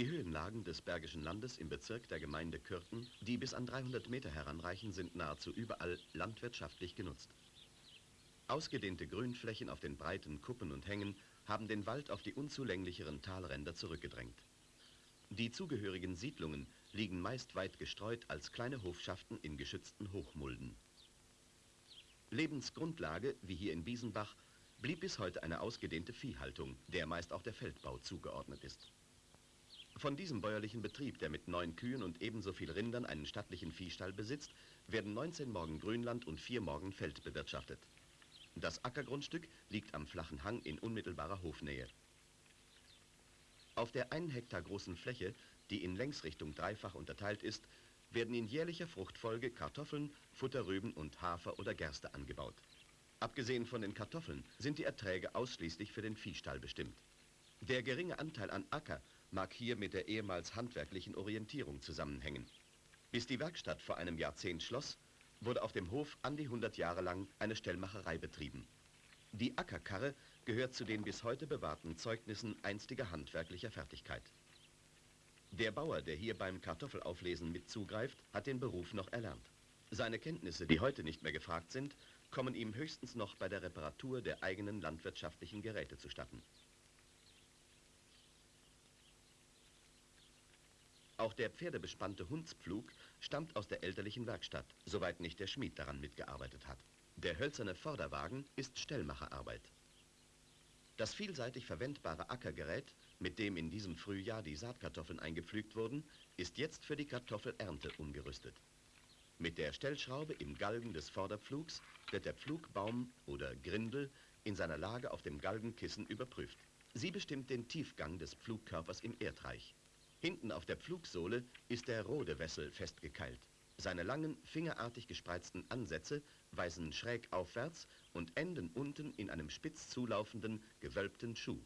Die Höhenlagen des Bergischen Landes im Bezirk der Gemeinde Kürten, die bis an 300 Meter heranreichen, sind nahezu überall landwirtschaftlich genutzt. Ausgedehnte Grünflächen auf den breiten Kuppen und Hängen haben den Wald auf die unzulänglicheren Talränder zurückgedrängt. Die zugehörigen Siedlungen liegen meist weit gestreut als kleine Hofschaften in geschützten Hochmulden. Lebensgrundlage, wie hier in Biesenbach, blieb bis heute eine ausgedehnte Viehhaltung, der meist auch der Feldbau zugeordnet ist. Von diesem bäuerlichen Betrieb, der mit neun Kühen und ebenso viel Rindern einen stattlichen Viehstall besitzt, werden 19 Morgen Grünland und vier Morgen Feld bewirtschaftet. Das Ackergrundstück liegt am flachen Hang in unmittelbarer Hofnähe. Auf der einen Hektar großen Fläche, die in Längsrichtung dreifach unterteilt ist, werden in jährlicher Fruchtfolge Kartoffeln, Futterrüben und Hafer oder Gerste angebaut. Abgesehen von den Kartoffeln sind die Erträge ausschließlich für den Viehstall bestimmt. Der geringe Anteil an Acker mag hier mit der ehemals handwerklichen Orientierung zusammenhängen. Bis die Werkstatt vor einem Jahrzehnt schloss, wurde auf dem Hof an die 100 Jahre lang eine Stellmacherei betrieben. Die Ackerkarre gehört zu den bis heute bewahrten Zeugnissen einstiger handwerklicher Fertigkeit. Der Bauer, der hier beim Kartoffelauflesen mit zugreift, hat den Beruf noch erlernt. Seine Kenntnisse, die heute nicht mehr gefragt sind, kommen ihm höchstens noch bei der Reparatur der eigenen landwirtschaftlichen Geräte zustatten. Auch der pferdebespannte Hundspflug stammt aus der elterlichen Werkstatt, soweit nicht der Schmied daran mitgearbeitet hat. Der hölzerne Vorderwagen ist Stellmacherarbeit. Das vielseitig verwendbare Ackergerät, mit dem in diesem Frühjahr die Saatkartoffeln eingepflügt wurden, ist jetzt für die Kartoffelernte umgerüstet. Mit der Stellschraube im Galgen des Vorderpflugs wird der Pflugbaum oder Grindel in seiner Lage auf dem Galgenkissen überprüft. Sie bestimmt den Tiefgang des Pflugkörpers im Erdreich. Hinten auf der Pflugsohle ist der Rodewessel festgekeilt. Seine langen, fingerartig gespreizten Ansätze weisen schräg aufwärts und enden unten in einem spitz zulaufenden, gewölbten Schuh.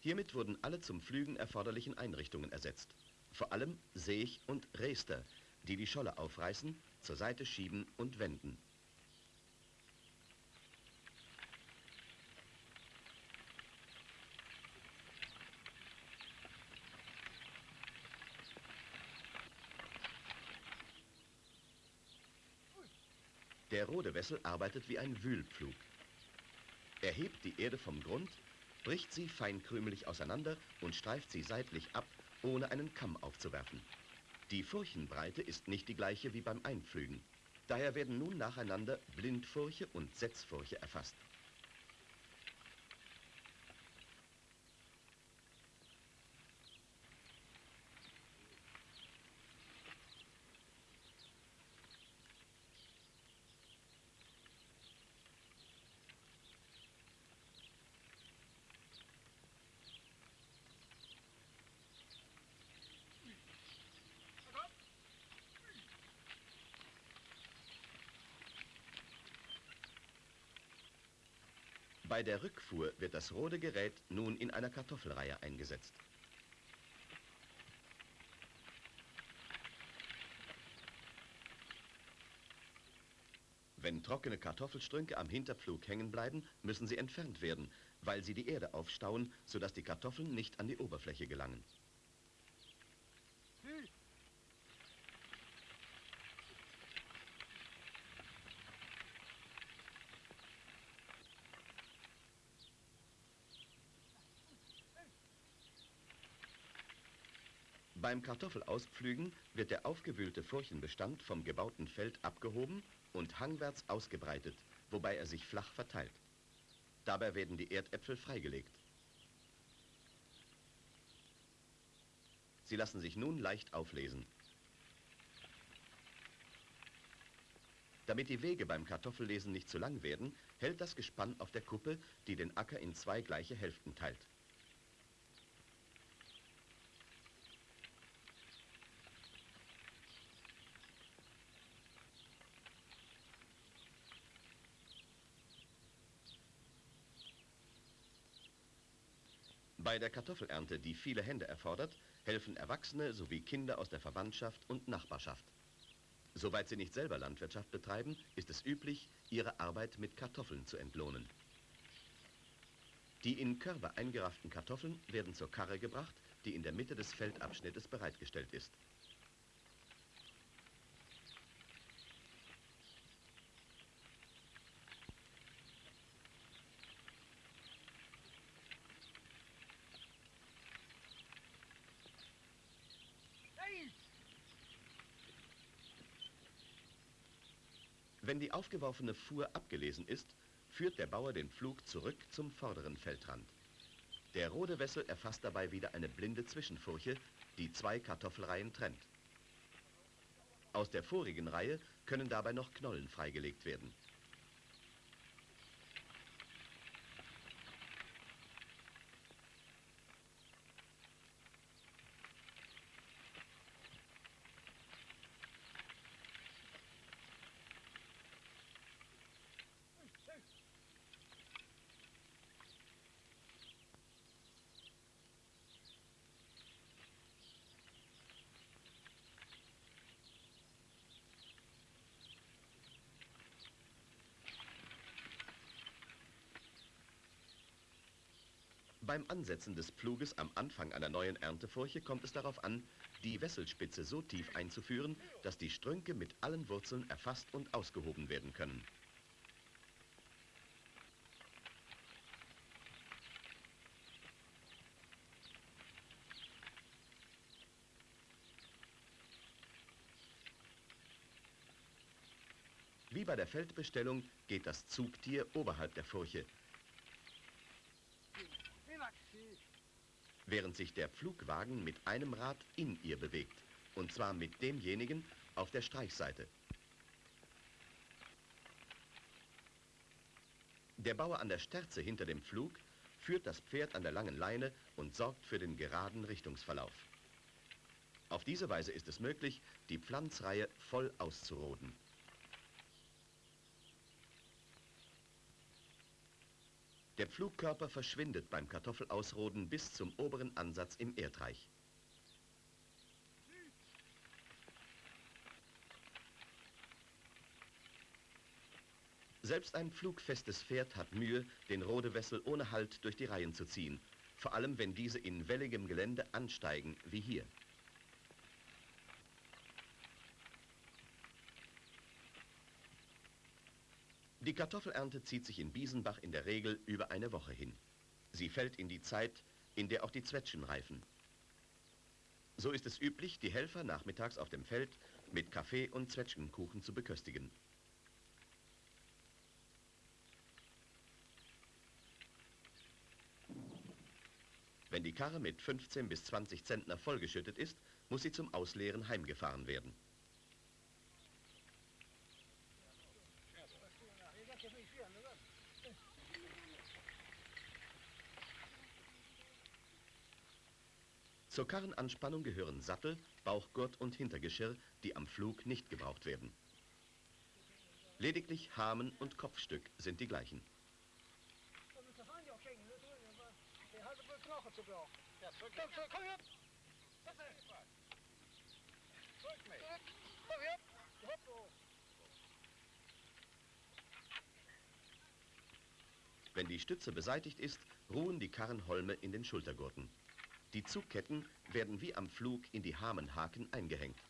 Hiermit wurden alle zum Pflügen erforderlichen Einrichtungen ersetzt. Vor allem Seech und Rester, die die Scholle aufreißen, zur Seite schieben und wenden. Rodewessel arbeitet wie ein Wühlpflug. Er hebt die Erde vom Grund, bricht sie feinkrümelig auseinander und streift sie seitlich ab, ohne einen Kamm aufzuwerfen. Die Furchenbreite ist nicht die gleiche wie beim Einpflügen. Daher werden nun nacheinander Blindfurche und Setzfurche erfasst. Bei der Rückfuhr wird das rote Gerät nun in einer Kartoffelreihe eingesetzt. Wenn trockene Kartoffelstrünke am Hinterpflug hängen bleiben, müssen sie entfernt werden, weil sie die Erde aufstauen, sodass die Kartoffeln nicht an die Oberfläche gelangen. Beim Kartoffelauspflügen wird der aufgewühlte Furchenbestand vom gebauten Feld abgehoben und hangwärts ausgebreitet, wobei er sich flach verteilt. Dabei werden die Erdäpfel freigelegt. Sie lassen sich nun leicht auflesen. Damit die Wege beim Kartoffellesen nicht zu lang werden, hält das Gespann auf der Kuppe, die den Acker in zwei gleiche Hälften teilt. Bei der Kartoffelernte, die viele Hände erfordert, helfen Erwachsene sowie Kinder aus der Verwandtschaft und Nachbarschaft. Soweit sie nicht selber Landwirtschaft betreiben, ist es üblich, ihre Arbeit mit Kartoffeln zu entlohnen. Die in Körbe eingerafften Kartoffeln werden zur Karre gebracht, die in der Mitte des Feldabschnittes bereitgestellt ist. Wenn die aufgeworfene Fuhr abgelesen ist, führt der Bauer den Pflug zurück zum vorderen Feldrand. Der rote Wessel erfasst dabei wieder eine blinde Zwischenfurche, die zwei Kartoffelreihen trennt. Aus der vorigen Reihe können dabei noch Knollen freigelegt werden. Beim Ansetzen des Pfluges am Anfang einer neuen Erntefurche kommt es darauf an, die Wesselspitze so tief einzuführen, dass die Strünke mit allen Wurzeln erfasst und ausgehoben werden können. Wie bei der Feldbestellung geht das Zugtier oberhalb der Furche, während sich der Pflugwagen mit einem Rad in ihr bewegt, und zwar mit demjenigen auf der Streichseite. Der Bauer an der Sterze hinter dem Pflug führt das Pferd an der langen Leine und sorgt für den geraden Richtungsverlauf. Auf diese Weise ist es möglich, die Pflanzreihe voll auszuroden. Der Pflugkörper verschwindet beim Kartoffelausroden bis zum oberen Ansatz im Erdreich. Selbst ein flugfestes Pferd hat Mühe, den Rodewessel ohne Halt durch die Reihen zu ziehen, vor allem wenn diese in welligem Gelände ansteigen, wie hier. Die Kartoffelernte zieht sich in Biesenbach in der Regel über eine Woche hin. Sie fällt in die Zeit, in der auch die Zwetschgen reifen. So ist es üblich, die Helfer nachmittags auf dem Feld mit Kaffee und Zwetschgenkuchen zu beköstigen. Wenn die Karre mit 15 bis 20 Zentner vollgeschüttet ist, muss sie zum Ausleeren heimgefahren werden. Zur Karrenanspannung gehören Sattel, Bauchgurt und Hintergeschirr, die am Flug nicht gebraucht werden. Lediglich Hamen und Kopfstück sind die gleichen. Wenn die Stütze beseitigt ist, ruhen die Karrenholme in den Schultergurten. Die Zugketten werden wie am Flug in die Hamenhaken eingehängt.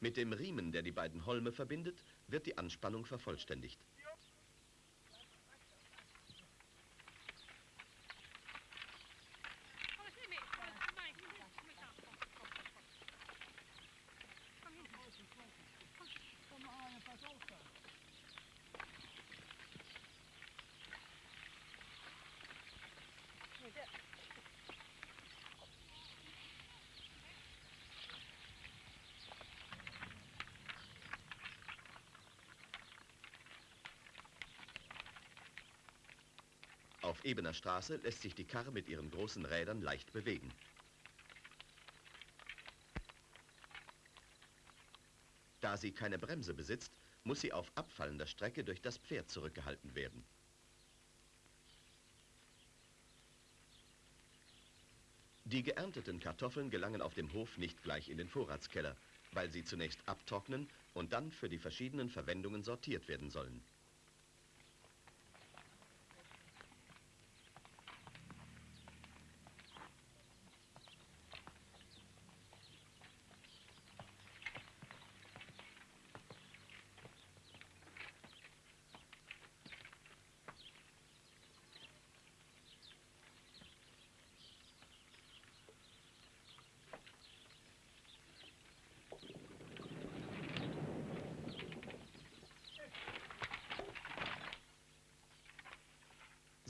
Mit dem Riemen, der die beiden Holme verbindet, wird die Anspannung vervollständigt. Ebener Straße lässt sich die Karre mit ihren großen Rädern leicht bewegen. Da sie keine Bremse besitzt, muss sie auf abfallender Strecke durch das Pferd zurückgehalten werden. Die geernteten Kartoffeln gelangen auf dem Hof nicht gleich in den Vorratskeller, weil sie zunächst abtrocknen und dann für die verschiedenen Verwendungen sortiert werden sollen.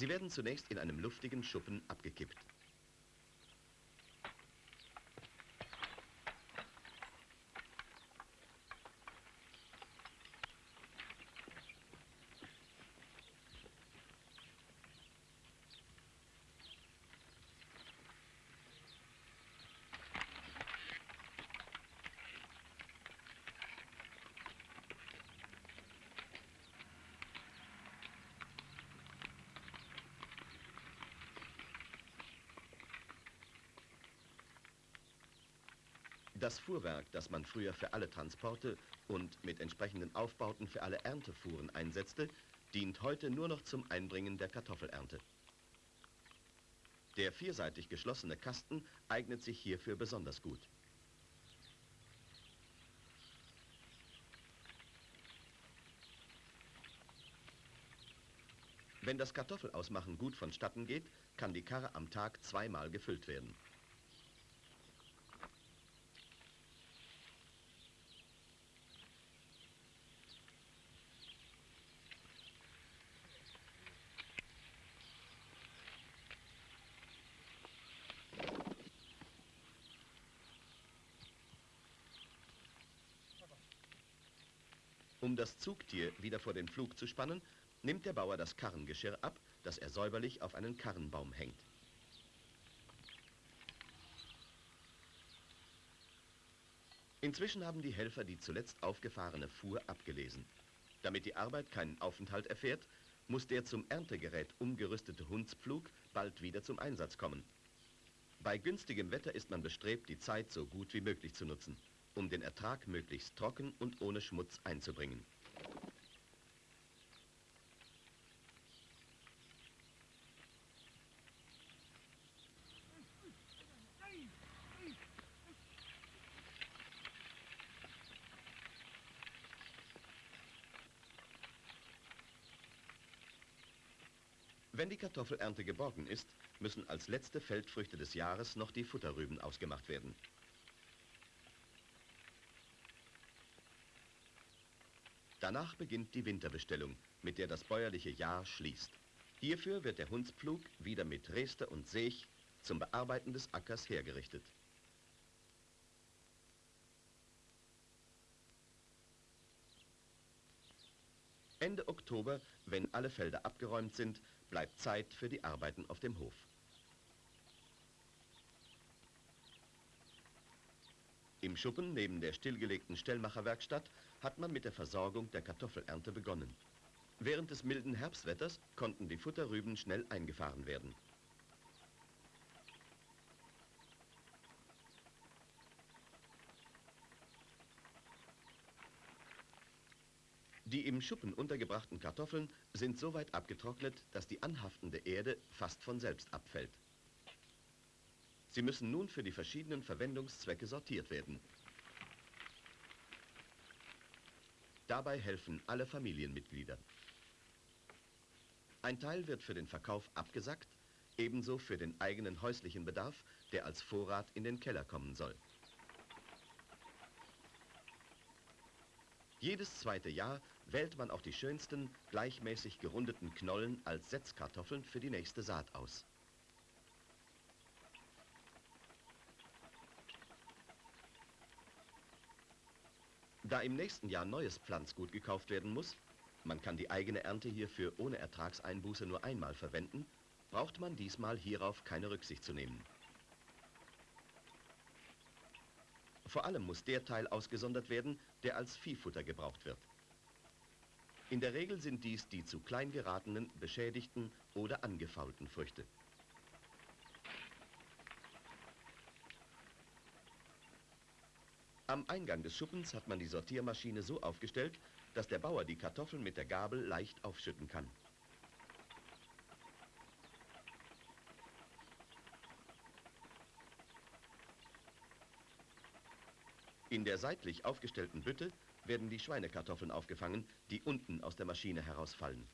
Sie werden zunächst in einem luftigen Schuppen abgekippt. Das Fuhrwerk, das man früher für alle Transporte und mit entsprechenden Aufbauten für alle Erntefuhren einsetzte, dient heute nur noch zum Einbringen der Kartoffelernte. Der vierseitig geschlossene Kasten eignet sich hierfür besonders gut. Wenn das Kartoffelausmachen gut vonstatten geht, kann die Karre am Tag zweimal gefüllt werden. Um das Zugtier wieder vor den Flug zu spannen, nimmt der Bauer das Karrengeschirr ab, das er säuberlich auf einen Karrenbaum hängt. Inzwischen haben die Helfer die zuletzt aufgefahrene Fuhr abgelesen. Damit die Arbeit keinen Aufenthalt erfährt, muss der zum Erntegerät umgerüstete Hundspflug bald wieder zum Einsatz kommen. Bei günstigem Wetter ist man bestrebt, die Zeit so gut wie möglich zu nutzen um den Ertrag möglichst trocken und ohne Schmutz einzubringen. Wenn die Kartoffelernte geborgen ist, müssen als letzte Feldfrüchte des Jahres noch die Futterrüben ausgemacht werden. Danach beginnt die Winterbestellung, mit der das bäuerliche Jahr schließt. Hierfür wird der Hundspflug wieder mit Reste und Sech zum Bearbeiten des Ackers hergerichtet. Ende Oktober, wenn alle Felder abgeräumt sind, bleibt Zeit für die Arbeiten auf dem Hof. Im Schuppen neben der stillgelegten Stellmacherwerkstatt hat man mit der Versorgung der Kartoffelernte begonnen. Während des milden Herbstwetters konnten die Futterrüben schnell eingefahren werden. Die im Schuppen untergebrachten Kartoffeln sind so weit abgetrocknet, dass die anhaftende Erde fast von selbst abfällt. Sie müssen nun für die verschiedenen Verwendungszwecke sortiert werden. Dabei helfen alle Familienmitglieder. Ein Teil wird für den Verkauf abgesackt, ebenso für den eigenen häuslichen Bedarf, der als Vorrat in den Keller kommen soll. Jedes zweite Jahr wählt man auch die schönsten, gleichmäßig gerundeten Knollen als Setzkartoffeln für die nächste Saat aus. Da im nächsten Jahr neues Pflanzgut gekauft werden muss, man kann die eigene Ernte hierfür ohne Ertragseinbuße nur einmal verwenden, braucht man diesmal hierauf keine Rücksicht zu nehmen. Vor allem muss der Teil ausgesondert werden, der als Viehfutter gebraucht wird. In der Regel sind dies die zu klein geratenen, beschädigten oder angefaulten Früchte. Am Eingang des Schuppens hat man die Sortiermaschine so aufgestellt, dass der Bauer die Kartoffeln mit der Gabel leicht aufschütten kann. In der seitlich aufgestellten Bütte werden die Schweinekartoffeln aufgefangen, die unten aus der Maschine herausfallen.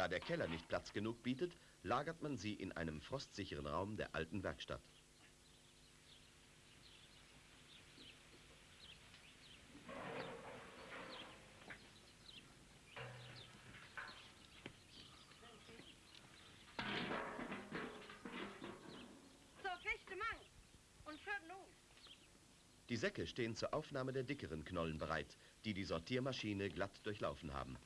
Da der Keller nicht Platz genug bietet, lagert man sie in einem frostsicheren Raum der alten Werkstatt. Die Säcke stehen zur Aufnahme der dickeren Knollen bereit, die die Sortiermaschine glatt durchlaufen haben.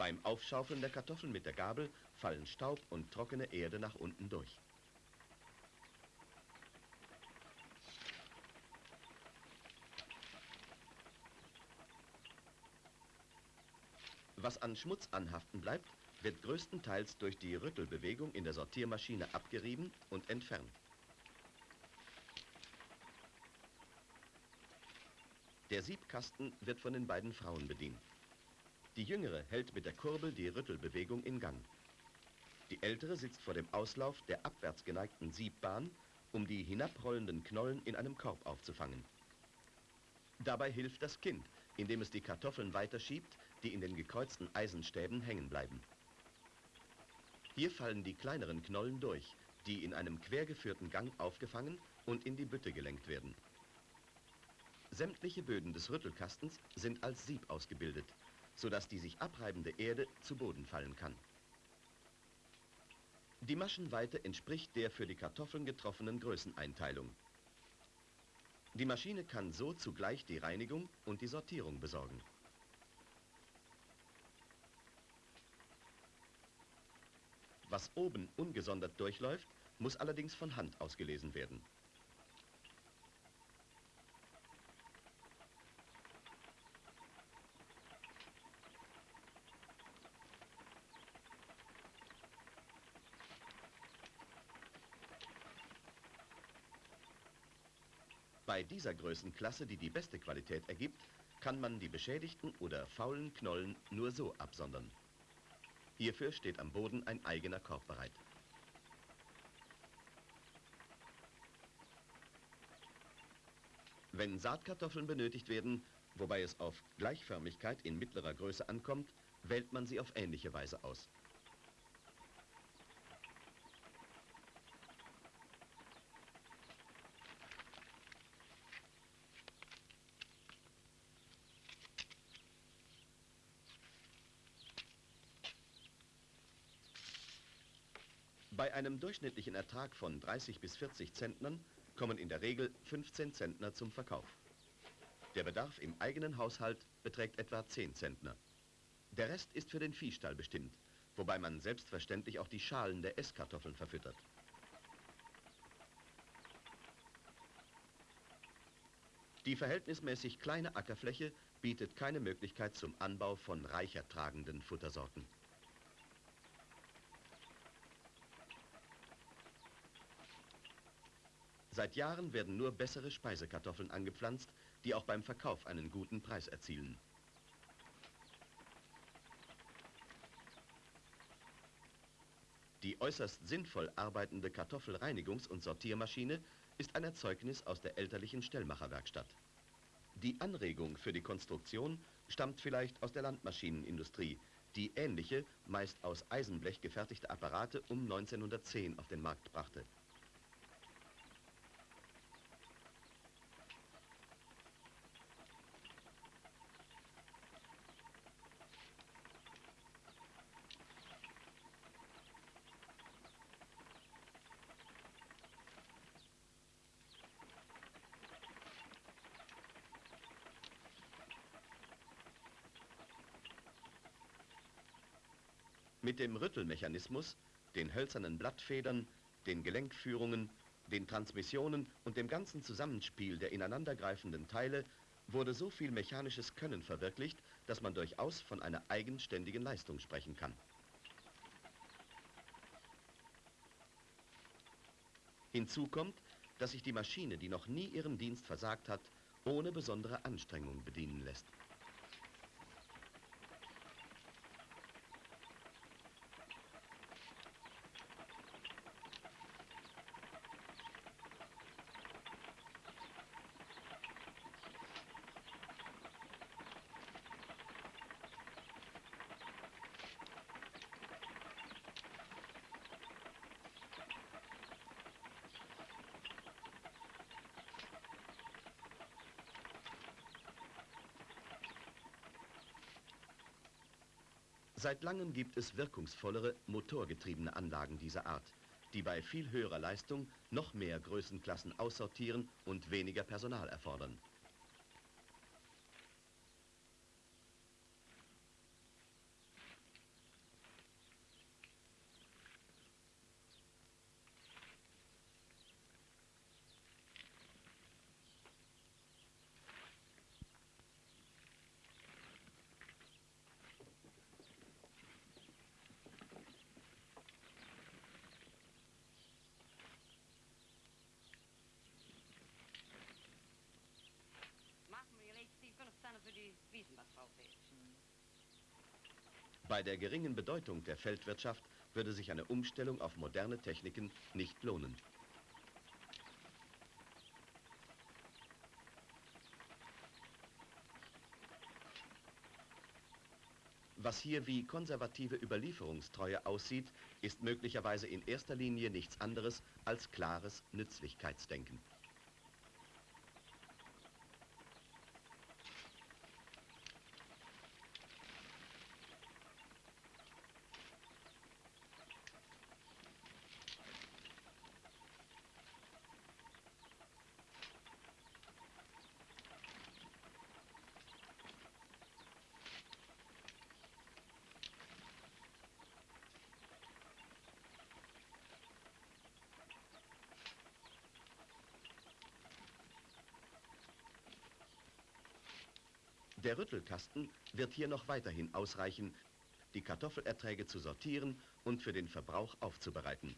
Beim Aufschaufeln der Kartoffeln mit der Gabel fallen Staub und trockene Erde nach unten durch. Was an Schmutz anhaften bleibt, wird größtenteils durch die Rüttelbewegung in der Sortiermaschine abgerieben und entfernt. Der Siebkasten wird von den beiden Frauen bedient. Die jüngere hält mit der Kurbel die Rüttelbewegung in Gang. Die ältere sitzt vor dem Auslauf der abwärts geneigten Siebbahn, um die hinabrollenden Knollen in einem Korb aufzufangen. Dabei hilft das Kind, indem es die Kartoffeln weiterschiebt, die in den gekreuzten Eisenstäben hängen bleiben. Hier fallen die kleineren Knollen durch, die in einem quergeführten Gang aufgefangen und in die Bütte gelenkt werden. Sämtliche Böden des Rüttelkastens sind als Sieb ausgebildet sodass die sich abreibende Erde zu Boden fallen kann. Die Maschenweite entspricht der für die Kartoffeln getroffenen Größeneinteilung. Die Maschine kann so zugleich die Reinigung und die Sortierung besorgen. Was oben ungesondert durchläuft, muss allerdings von Hand ausgelesen werden. Dieser Größenklasse, die die beste Qualität ergibt, kann man die beschädigten oder faulen Knollen nur so absondern. Hierfür steht am Boden ein eigener Korb bereit. Wenn Saatkartoffeln benötigt werden, wobei es auf Gleichförmigkeit in mittlerer Größe ankommt, wählt man sie auf ähnliche Weise aus. Bei einem durchschnittlichen Ertrag von 30 bis 40 Zentnern kommen in der Regel 15 Zentner zum Verkauf. Der Bedarf im eigenen Haushalt beträgt etwa 10 Zentner. Der Rest ist für den Viehstall bestimmt, wobei man selbstverständlich auch die Schalen der Esskartoffeln verfüttert. Die verhältnismäßig kleine Ackerfläche bietet keine Möglichkeit zum Anbau von reicher tragenden Futtersorten. Seit Jahren werden nur bessere Speisekartoffeln angepflanzt, die auch beim Verkauf einen guten Preis erzielen. Die äußerst sinnvoll arbeitende Kartoffelreinigungs- und Sortiermaschine ist ein Erzeugnis aus der elterlichen Stellmacherwerkstatt. Die Anregung für die Konstruktion stammt vielleicht aus der Landmaschinenindustrie, die ähnliche, meist aus Eisenblech gefertigte Apparate um 1910 auf den Markt brachte. Mit dem Rüttelmechanismus, den hölzernen Blattfedern, den Gelenkführungen, den Transmissionen und dem ganzen Zusammenspiel der ineinandergreifenden Teile wurde so viel mechanisches Können verwirklicht, dass man durchaus von einer eigenständigen Leistung sprechen kann. Hinzu kommt, dass sich die Maschine, die noch nie ihren Dienst versagt hat, ohne besondere Anstrengung bedienen lässt. Seit langem gibt es wirkungsvollere, motorgetriebene Anlagen dieser Art, die bei viel höherer Leistung noch mehr Größenklassen aussortieren und weniger Personal erfordern. Bei der geringen Bedeutung der Feldwirtschaft würde sich eine Umstellung auf moderne Techniken nicht lohnen. Was hier wie konservative Überlieferungstreue aussieht, ist möglicherweise in erster Linie nichts anderes als klares Nützlichkeitsdenken. Der Rüttelkasten wird hier noch weiterhin ausreichen, die Kartoffelerträge zu sortieren und für den Verbrauch aufzubereiten.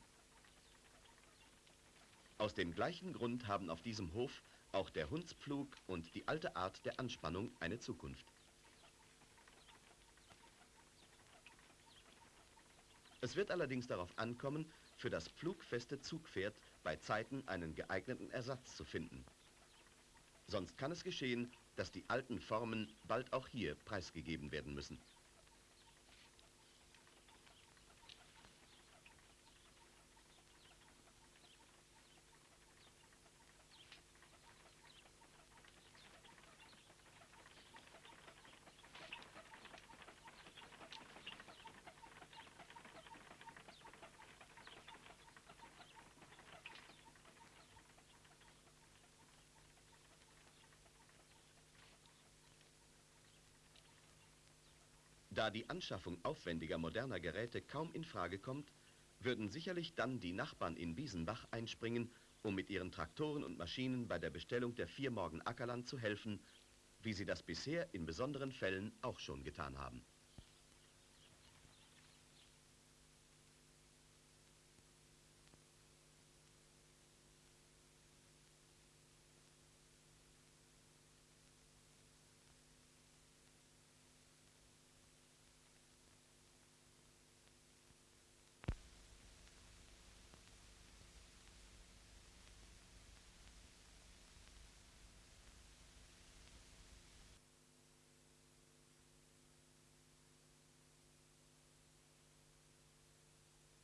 Aus dem gleichen Grund haben auf diesem Hof auch der Hundspflug und die alte Art der Anspannung eine Zukunft. Es wird allerdings darauf ankommen, für das pflugfeste Zugpferd bei Zeiten einen geeigneten Ersatz zu finden. Sonst kann es geschehen, dass die alten Formen bald auch hier preisgegeben werden müssen. Da die Anschaffung aufwendiger moderner Geräte kaum in Frage kommt, würden sicherlich dann die Nachbarn in Biesenbach einspringen, um mit ihren Traktoren und Maschinen bei der Bestellung der vier Morgen Ackerland zu helfen, wie sie das bisher in besonderen Fällen auch schon getan haben.